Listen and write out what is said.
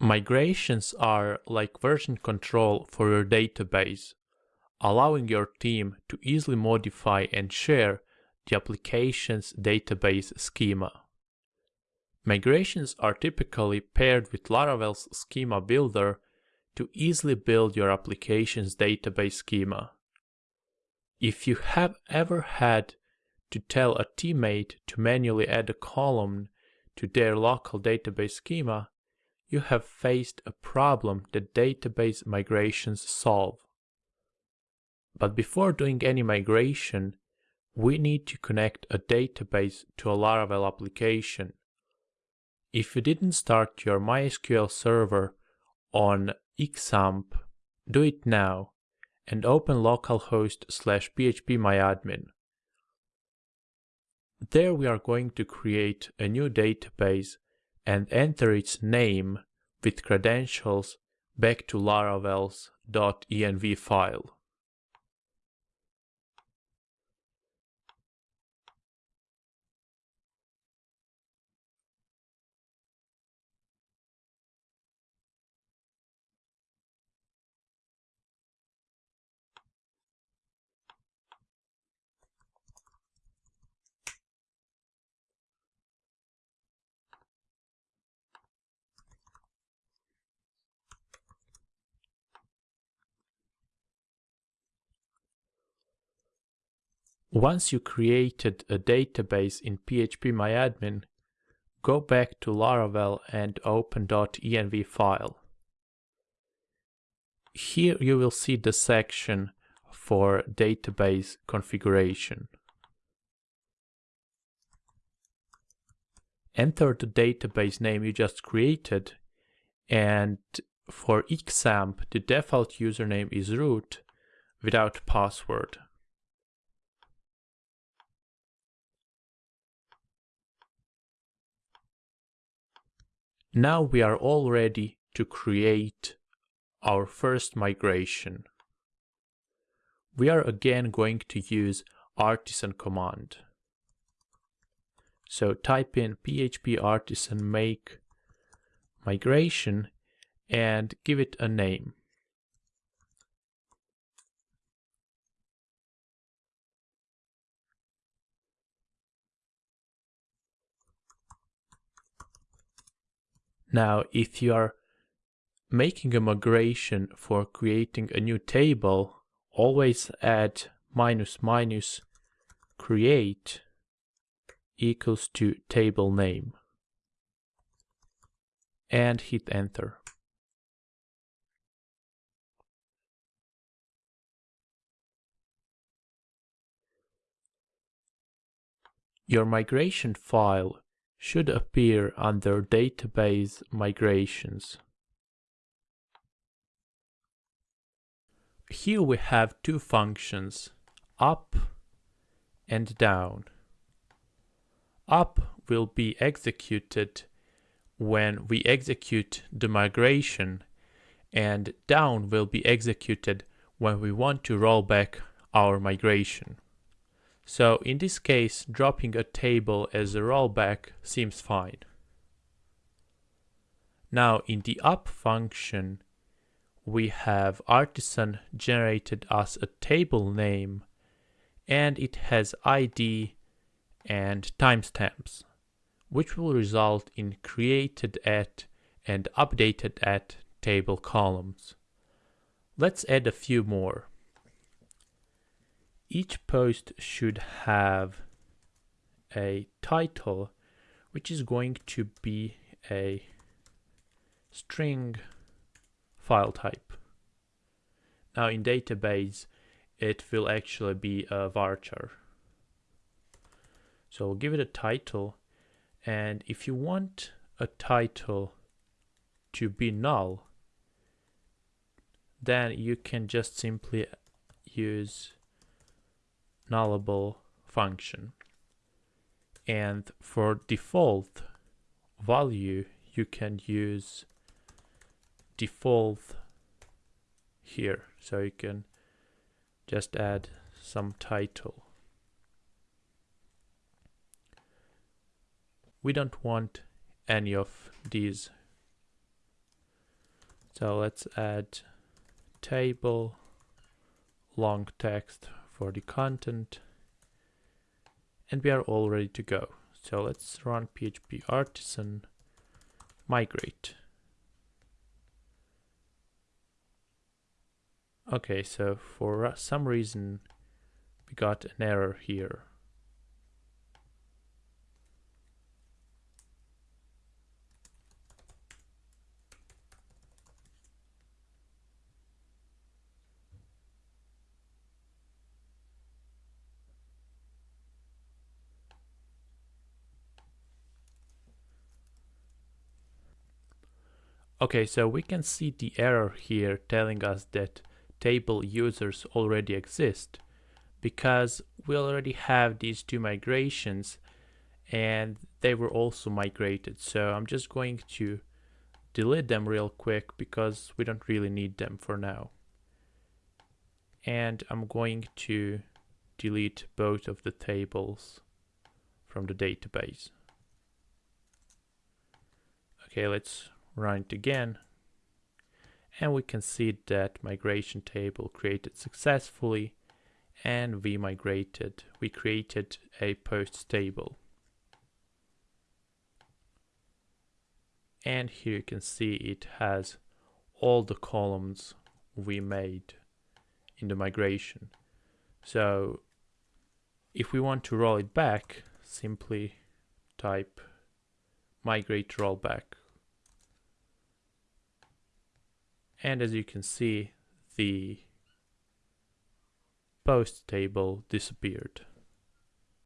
Migrations are like version control for your database, allowing your team to easily modify and share the application's database schema. Migrations are typically paired with Laravel's schema builder to easily build your application's database schema. If you have ever had to tell a teammate to manually add a column to their local database schema, you have faced a problem that database migrations solve. But before doing any migration, we need to connect a database to a Laravel application. If you didn't start your MySQL server on XAMPP, do it now and open localhost slash phpMyAdmin. There we are going to create a new database and enter its name with credentials back to laravel's .env file. Once you created a database in phpMyAdmin, go back to Laravel and open .env file. Here you will see the section for database configuration. Enter the database name you just created and for XAMPP the default username is root without password. Now we are all ready to create our first migration. We are again going to use artisan command. So type in php artisan make migration and give it a name. Now, if you are making a migration for creating a new table, always add minus minus create equals to table name and hit enter. Your migration file should appear under Database Migrations. Here we have two functions, up and down. Up will be executed when we execute the migration and down will be executed when we want to roll back our migration. So in this case, dropping a table as a rollback seems fine. Now in the up function, we have artisan generated us a table name and it has ID and timestamps, which will result in created at and updated at table columns. Let's add a few more each post should have a title which is going to be a string file type. Now in database it will actually be a varchar. So we'll give it a title and if you want a title to be null then you can just simply use nullable function. And for default value, you can use default here. So you can just add some title. We don't want any of these So let's add table long text for the content and we are all ready to go. So let's run PHP artisan migrate. Okay, so for some reason we got an error here. Okay, so we can see the error here telling us that table users already exist because we already have these two migrations and they were also migrated. So I'm just going to delete them real quick because we don't really need them for now. And I'm going to delete both of the tables from the database. Okay, let's run it again. And we can see that migration table created successfully and we migrated we created a posts table. And here you can see it has all the columns we made in the migration. So if we want to roll it back simply type migrate rollback and as you can see the post table disappeared.